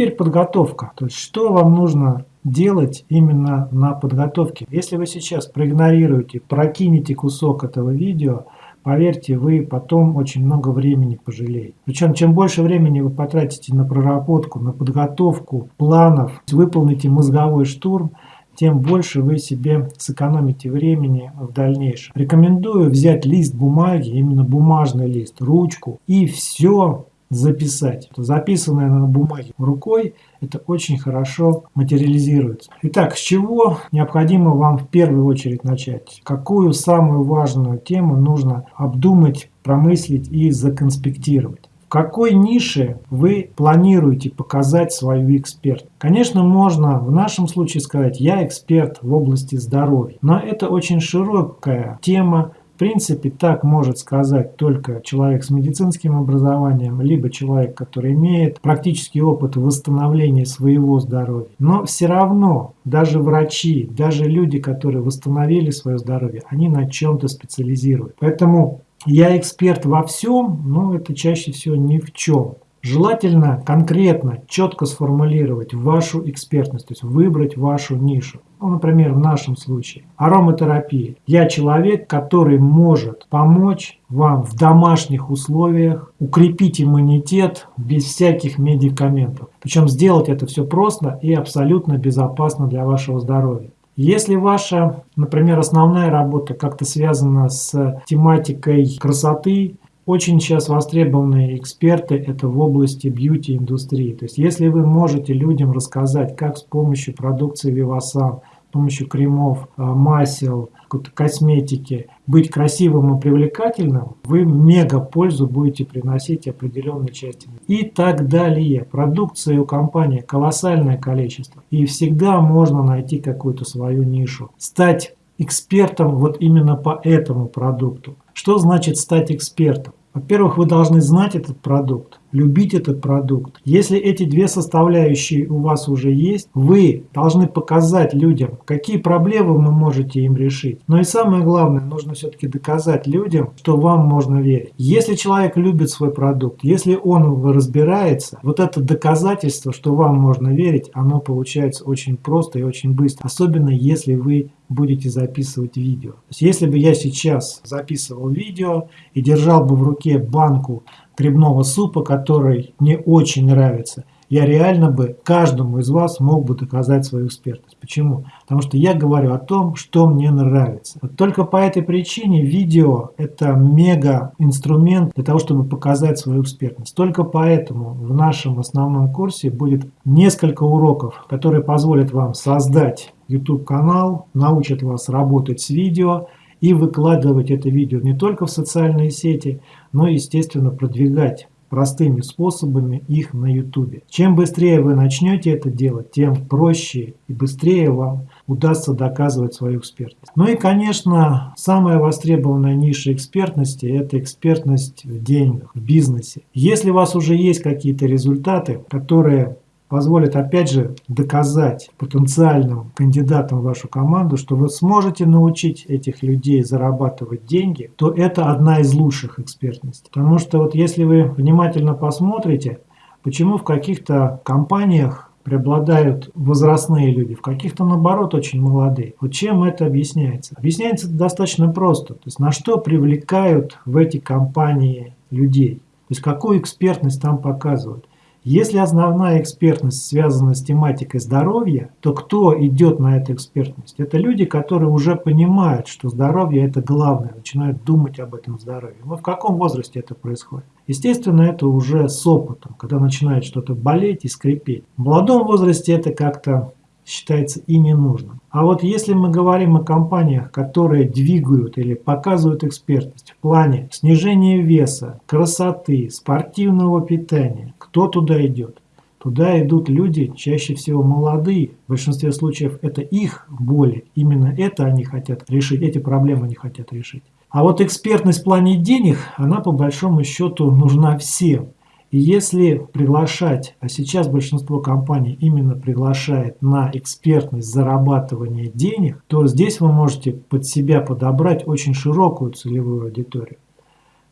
теперь подготовка. То есть, что вам нужно делать именно на подготовке. Если вы сейчас проигнорируете, прокинете кусок этого видео, поверьте, вы потом очень много времени пожалеете. Причем, чем больше времени вы потратите на проработку, на подготовку планов, выполните мозговой штурм, тем больше вы себе сэкономите времени в дальнейшем. Рекомендую взять лист бумаги, именно бумажный лист, ручку и все записать. Записанное на бумаге рукой, это очень хорошо материализируется. Итак, с чего необходимо вам в первую очередь начать? Какую самую важную тему нужно обдумать, промыслить и законспектировать? какой нише вы планируете показать свою эксперт. Конечно, можно в нашем случае сказать, я эксперт в области здоровья, но это очень широкая тема, в принципе, так может сказать только человек с медицинским образованием, либо человек, который имеет практический опыт восстановления своего здоровья. Но все равно даже врачи, даже люди, которые восстановили свое здоровье, они на чем-то специализируют. Поэтому я эксперт во всем, но это чаще всего ни в чем. Желательно конкретно, четко сформулировать вашу экспертность, то есть выбрать вашу нишу. Ну, например, в нашем случае ароматерапия. Я человек, который может помочь вам в домашних условиях укрепить иммунитет без всяких медикаментов. Причем сделать это все просто и абсолютно безопасно для вашего здоровья. Если ваша, например, основная работа как-то связана с тематикой красоты, очень сейчас востребованные эксперты это в области бьюти-индустрии. То есть если вы можете людям рассказать, как с помощью продукции Vivasan с помощью кремов, а, масел, косметики быть красивым и привлекательным, вы мега пользу будете приносить определенной части. И так далее. Продукции у компании колоссальное количество. И всегда можно найти какую-то свою нишу. Стать экспертом вот именно по этому продукту. Что значит стать экспертом? Во-первых, вы должны знать этот продукт любить этот продукт. Если эти две составляющие у вас уже есть, вы должны показать людям, какие проблемы вы можете им решить. Но и самое главное, нужно все-таки доказать людям, что вам можно верить. Если человек любит свой продукт, если он разбирается, вот это доказательство, что вам можно верить, оно получается очень просто и очень быстро. Особенно если вы будете записывать видео. То есть, если бы я сейчас записывал видео и держал бы в руке банку грибного супа, который мне очень нравится, я реально бы каждому из вас мог бы доказать свою экспертность. Почему? Потому что я говорю о том, что мне нравится. Вот только по этой причине видео это мега инструмент для того, чтобы показать свою экспертность. Только поэтому в нашем основном курсе будет несколько уроков, которые позволят вам создать YouTube канал, научат вас работать с видео, и выкладывать это видео не только в социальные сети, но и, естественно, продвигать простыми способами их на YouTube. Чем быстрее вы начнете это делать, тем проще и быстрее вам удастся доказывать свою экспертность. Ну и, конечно, самая востребованная ниша экспертности – это экспертность в деньгах, в бизнесе. Если у вас уже есть какие-то результаты, которые позволит опять же доказать потенциальным кандидатам в вашу команду, что вы сможете научить этих людей зарабатывать деньги, то это одна из лучших экспертностей. Потому что вот если вы внимательно посмотрите, почему в каких-то компаниях преобладают возрастные люди, в каких-то наоборот очень молодые. Вот чем это объясняется? Объясняется это достаточно просто. То есть на что привлекают в эти компании людей. То есть какую экспертность там показывают. Если основная экспертность связана с тематикой здоровья, то кто идет на эту экспертность? Это люди, которые уже понимают, что здоровье это главное, начинают думать об этом здоровье. Но в каком возрасте это происходит? Естественно, это уже с опытом, когда начинает что-то болеть и скрипеть. В молодом возрасте это как-то считается и не нужным. А вот если мы говорим о компаниях, которые двигают или показывают экспертность в плане снижения веса, красоты, спортивного питания, кто туда идет? Туда идут люди, чаще всего молодые. В большинстве случаев это их боли. Именно это они хотят решить, эти проблемы они хотят решить. А вот экспертность в плане денег, она по большому счету нужна всем. И если приглашать, а сейчас большинство компаний именно приглашает на экспертность зарабатывания денег, то здесь вы можете под себя подобрать очень широкую целевую аудиторию.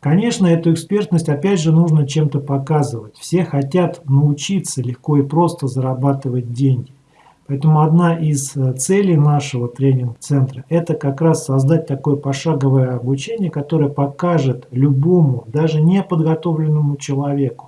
Конечно, эту экспертность опять же нужно чем-то показывать. Все хотят научиться легко и просто зарабатывать деньги. Поэтому одна из э, целей нашего тренинг-центра – это как раз создать такое пошаговое обучение, которое покажет любому, даже неподготовленному человеку,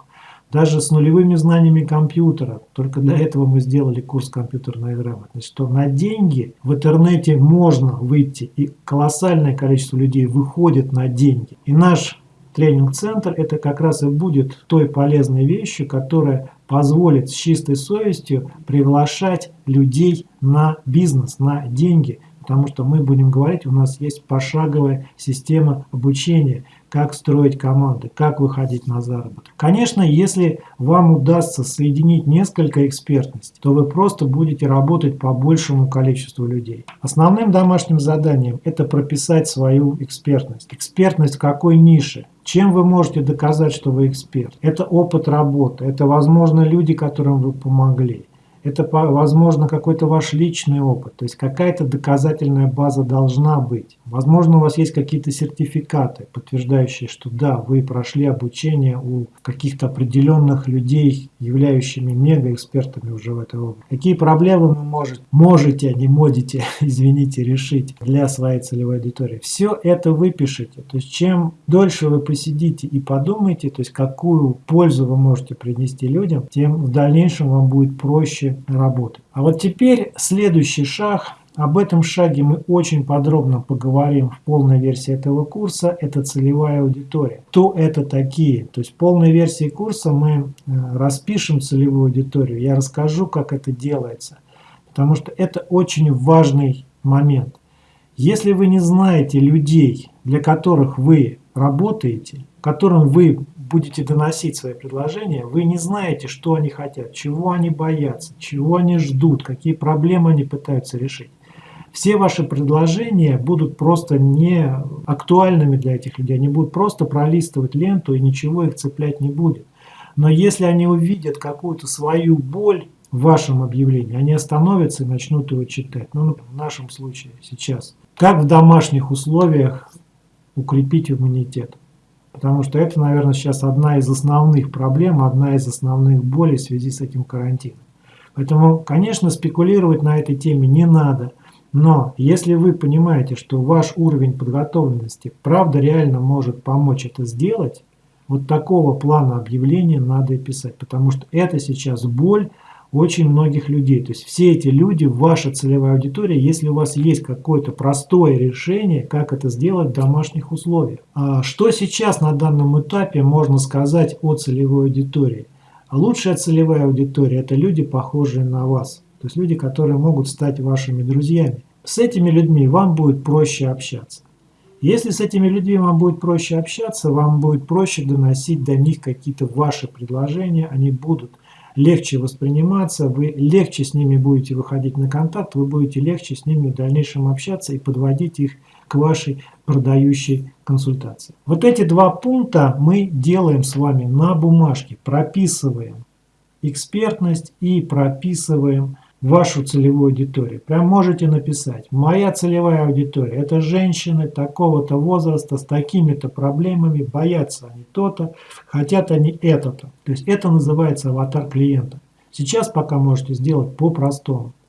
даже с нулевыми знаниями компьютера, только для этого мы сделали курс компьютерной грамотности, что на деньги в интернете можно выйти, и колоссальное количество людей выходит на деньги. И наш тренинг-центр это как раз и будет той полезной вещью, которая позволит с чистой совестью приглашать людей на бизнес, на деньги. Потому что мы будем говорить, у нас есть пошаговая система обучения, как строить команды, как выходить на заработок. Конечно, если вам удастся соединить несколько экспертностей, то вы просто будете работать по большему количеству людей. Основным домашним заданием это прописать свою экспертность. Экспертность в какой нише? Чем вы можете доказать, что вы эксперт? Это опыт работы, это, возможно, люди, которым вы помогли это, возможно, какой-то ваш личный опыт, то есть какая-то доказательная база должна быть. Возможно, у вас есть какие-то сертификаты, подтверждающие, что да, вы прошли обучение у каких-то определенных людей, являющими мегаэкспертами уже в этой области. Какие проблемы вы можете, можете, а не можете, извините, решить для своей целевой аудитории. Все это выпишите. То есть чем дольше вы посидите и подумаете, то есть какую пользу вы можете принести людям, тем в дальнейшем вам будет проще работы. А вот теперь следующий шаг. Об этом шаге мы очень подробно поговорим в полной версии этого курса. Это целевая аудитория. Кто это такие? То есть в полной версии курса мы э, распишем целевую аудиторию. Я расскажу, как это делается. Потому что это очень важный момент. Если вы не знаете людей, для которых вы работаете, которым вы будете доносить свои предложения, вы не знаете, что они хотят, чего они боятся, чего они ждут, какие проблемы они пытаются решить. Все ваши предложения будут просто не актуальными для этих людей, они будут просто пролистывать ленту и ничего их цеплять не будет. Но если они увидят какую-то свою боль в вашем объявлении, они остановятся и начнут его читать. Ну, в нашем случае сейчас. Как в домашних условиях укрепить иммунитет? Потому что это, наверное, сейчас одна из основных проблем, одна из основных болей в связи с этим карантином. Поэтому, конечно, спекулировать на этой теме не надо. Но если вы понимаете, что ваш уровень подготовленности правда реально может помочь это сделать, вот такого плана объявления надо и писать. Потому что это сейчас боль, очень многих людей. То есть все эти люди, ваша целевая аудитория, если у вас есть какое-то простое решение, как это сделать в домашних условиях. А что сейчас на данном этапе можно сказать о целевой аудитории? А лучшая целевая аудитория – это люди, похожие на вас. То есть люди, которые могут стать вашими друзьями. С этими людьми вам будет проще общаться. Если с этими людьми вам будет проще общаться, вам будет проще доносить до них какие-то ваши предложения, они будут легче восприниматься, вы легче с ними будете выходить на контакт, вы будете легче с ними в дальнейшем общаться и подводить их к вашей продающей консультации. Вот эти два пункта мы делаем с вами на бумажке, прописываем экспертность и прописываем вашу целевую аудиторию. Прям можете написать. Моя целевая аудитория – это женщины такого-то возраста с такими-то проблемами, боятся они то-то, хотят они это-то. То есть это называется аватар клиента. Сейчас пока можете сделать по-простому.